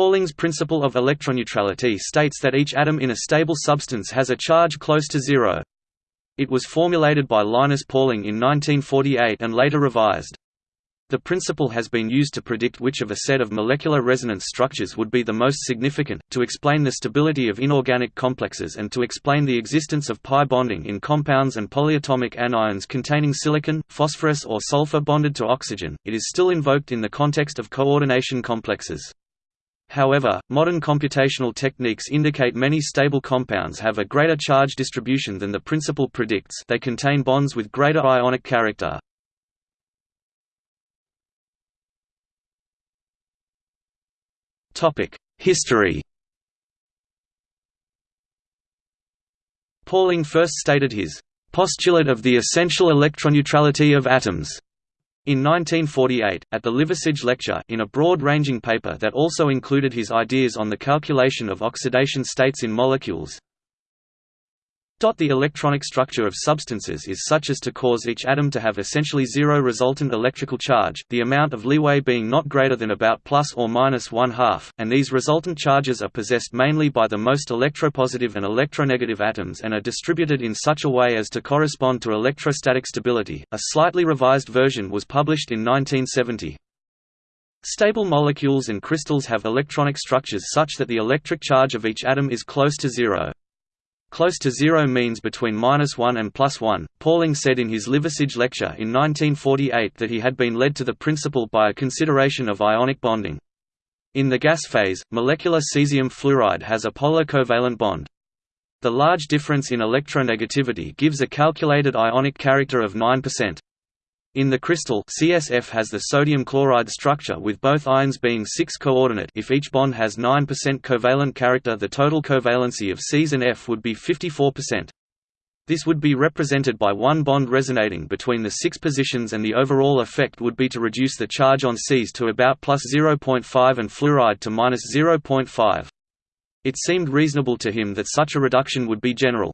Pauling's principle of electroneutrality states that each atom in a stable substance has a charge close to zero. It was formulated by Linus Pauling in 1948 and later revised. The principle has been used to predict which of a set of molecular resonance structures would be the most significant, to explain the stability of inorganic complexes and to explain the existence of pi bonding in compounds and polyatomic anions containing silicon, phosphorus or sulfur bonded to oxygen. It is still invoked in the context of coordination complexes. However, modern computational techniques indicate many stable compounds have a greater charge distribution than the principle predicts. They contain bonds with greater ionic character. History. Pauling first stated his postulate of the essential electroneutrality of atoms in 1948, at the Liversidge Lecture in a broad-ranging paper that also included his ideas on the calculation of oxidation states in molecules, the electronic structure of substances is such as to cause each atom to have essentially zero resultant electrical charge, the amount of leeway being not greater than about plus or minus one half, and these resultant charges are possessed mainly by the most electropositive and electronegative atoms and are distributed in such a way as to correspond to electrostatic stability. A slightly revised version was published in 1970. Stable molecules and crystals have electronic structures such that the electric charge of each atom is close to zero. Close to zero means between minus 1 and plus 1. Pauling said in his Liversidge lecture in 1948 that he had been led to the principle by a consideration of ionic bonding. In the gas phase, molecular cesium fluoride has a polar covalent bond. The large difference in electronegativity gives a calculated ionic character of 9%. In the crystal CSF has the sodium chloride structure with both ions being 6 coordinate if each bond has 9% covalent character the total covalency of Cs and F would be 54%. This would be represented by one bond resonating between the six positions and the overall effect would be to reduce the charge on Cs to about plus 0.5 and fluoride to minus 0.5. It seemed reasonable to him that such a reduction would be general.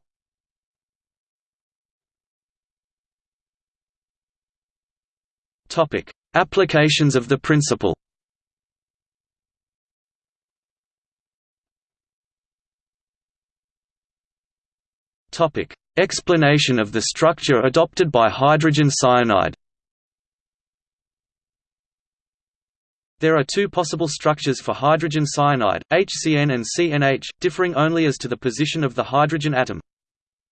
Topic: Applications of the principle. Topic: Explanation of the structure adopted by hydrogen cyanide. There are two possible structures for hydrogen cyanide, HCN and CNH, differing only as to the position of the hydrogen atom.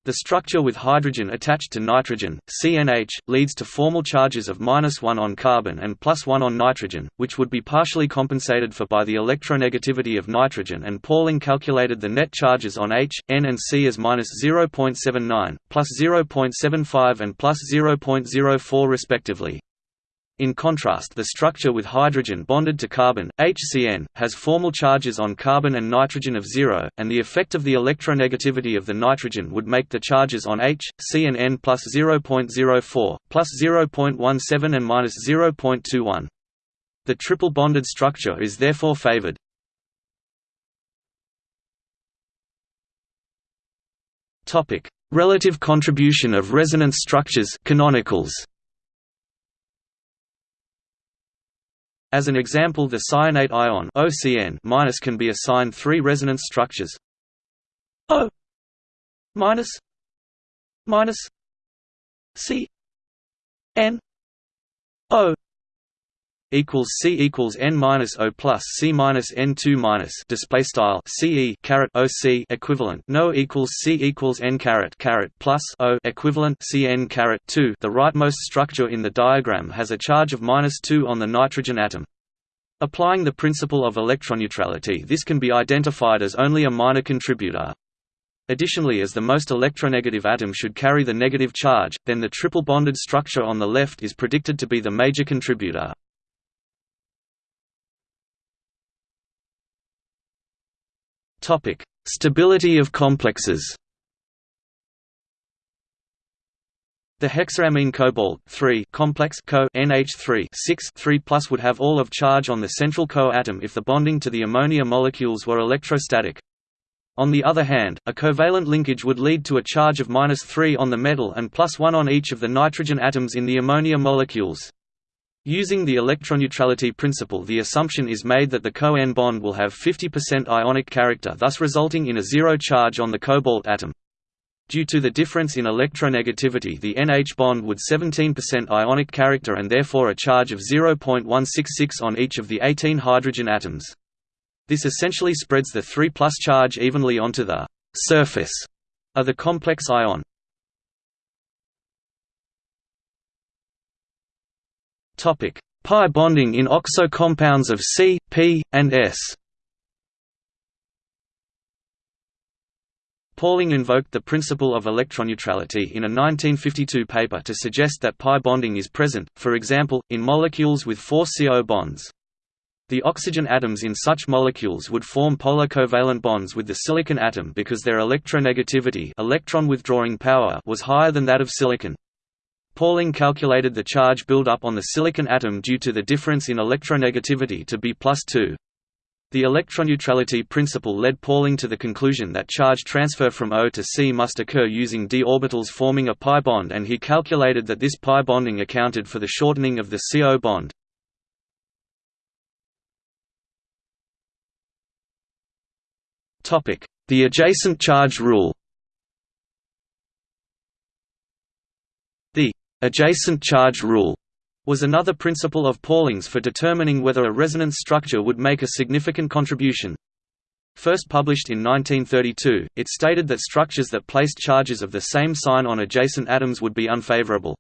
The structure with hydrogen attached to nitrogen, CNH, leads to formal charges of minus 1 on carbon and plus 1 on nitrogen, which would be partially compensated for by the electronegativity of nitrogen and Pauling calculated the net charges on H, N and C as minus 0.79, plus 0.75 and plus 0.04 respectively. In contrast the structure with hydrogen bonded to carbon, HCN, has formal charges on carbon and nitrogen of zero, and the effect of the electronegativity of the nitrogen would make the charges on H, C and N plus 0.04, plus 0.17 and minus 0.21. The triple bonded structure is therefore favored. Relative contribution of resonance structures canonicals. As an example the cyanate ion OCN- can be assigned three resonance structures. O minus minus C N O equals C equals N minus O plus C minus N two minus display style CE caret OC equivalent no equals C equals N caret caret plus O equivalent CN caret two the rightmost structure in the diagram has a charge of minus two on the nitrogen atom. Applying the principle of electroneutrality this can be identified as only a minor contributor. Additionally as the most electronegative atom should carry the negative charge, then the triple bonded structure on the left is predicted to be the major contributor. Topic: Stability of complexes. The hexaamine cobalt complex co NH3 3 would have all of charge on the central Co atom if the bonding to the ammonia molecules were electrostatic. On the other hand, a covalent linkage would lead to a charge of minus 3 on the metal and plus 1 on each of the nitrogen atoms in the ammonia molecules. Using the electroneutrality principle the assumption is made that the Co-N bond will have 50% ionic character thus resulting in a zero charge on the cobalt atom. Due to the difference in electronegativity the NH bond would 17% ionic character and therefore a charge of 0.166 on each of the 18 hydrogen atoms. This essentially spreads the 3 plus charge evenly onto the surface of the complex ion. Pi bonding in oxo compounds of Si, P, and S. Pauling invoked the principle of electroneutrality in a 1952 paper to suggest that pi bonding is present, for example, in molecules with four SiO bonds. The oxygen atoms in such molecules would form polar covalent bonds with the silicon atom because their electronegativity electron withdrawing power was higher than that of silicon. Pauling calculated the charge build-up on the silicon atom due to the difference in electronegativity to be plus 2. The electroneutrality principle led Pauling to the conclusion that charge transfer from O to Si must occur using d orbitals forming a pi bond and he calculated that this pi bonding accounted for the shortening of the SiO bond. The adjacent charge rule Adjacent charge rule was another principle of Pauling's for determining whether a resonance structure would make a significant contribution. First published in 1932, it stated that structures that placed charges of the same sign on adjacent atoms would be unfavorable.